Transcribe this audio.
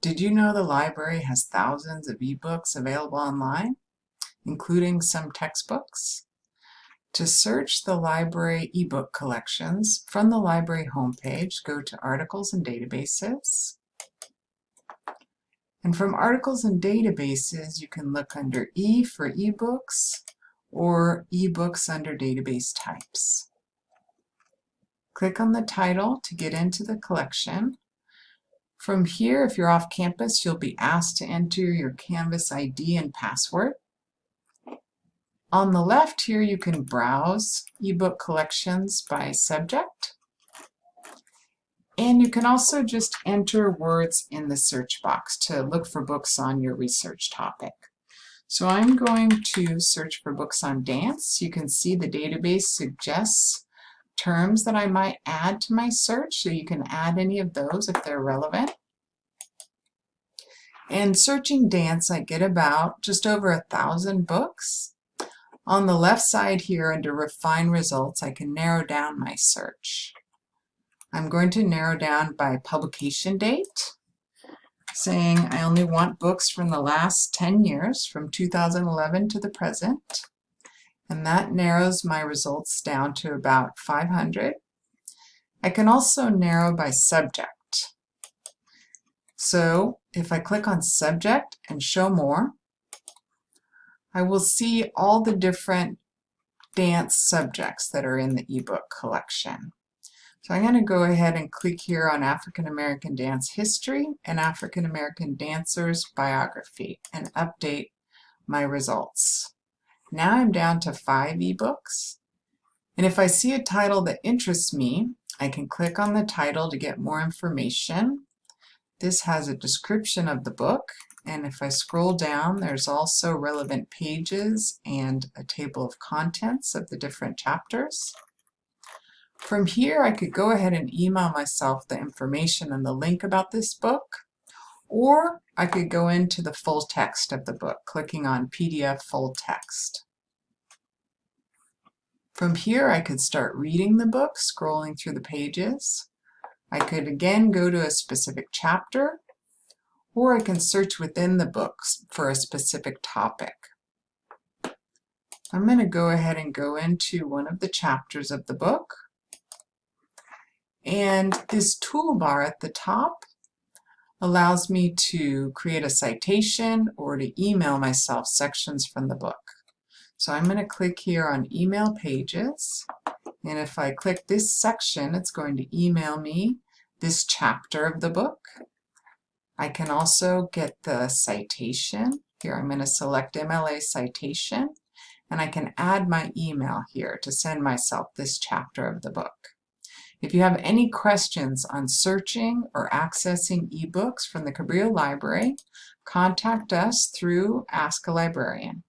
Did you know the library has thousands of ebooks available online, including some textbooks? To search the library ebook collections, from the library homepage, go to Articles and Databases. And from Articles and Databases, you can look under E for ebooks or ebooks under database types. Click on the title to get into the collection. From here, if you're off campus, you'll be asked to enter your Canvas ID and password. On the left here, you can browse ebook collections by subject. And you can also just enter words in the search box to look for books on your research topic. So I'm going to search for books on dance. You can see the database suggests terms that I might add to my search, so you can add any of those if they're relevant. And searching dance, I get about just over a thousand books. On the left side here under refine results, I can narrow down my search. I'm going to narrow down by publication date, saying I only want books from the last 10 years, from 2011 to the present and that narrows my results down to about 500. I can also narrow by subject. So if I click on subject and show more, I will see all the different dance subjects that are in the ebook collection. So I'm going to go ahead and click here on African American Dance History and African American Dancers Biography and update my results. Now I'm down to five ebooks. And if I see a title that interests me, I can click on the title to get more information. This has a description of the book, and if I scroll down, there's also relevant pages and a table of contents of the different chapters. From here, I could go ahead and email myself the information and the link about this book, or I could go into the full text of the book, clicking on PDF full text. From here, I could start reading the book, scrolling through the pages. I could again go to a specific chapter, or I can search within the books for a specific topic. I'm going to go ahead and go into one of the chapters of the book. And this toolbar at the top allows me to create a citation or to email myself sections from the book. So I'm going to click here on email pages and if I click this section it's going to email me this chapter of the book. I can also get the citation. Here I'm going to select MLA citation and I can add my email here to send myself this chapter of the book. If you have any questions on searching or accessing ebooks from the Cabrillo Library, contact us through Ask a Librarian.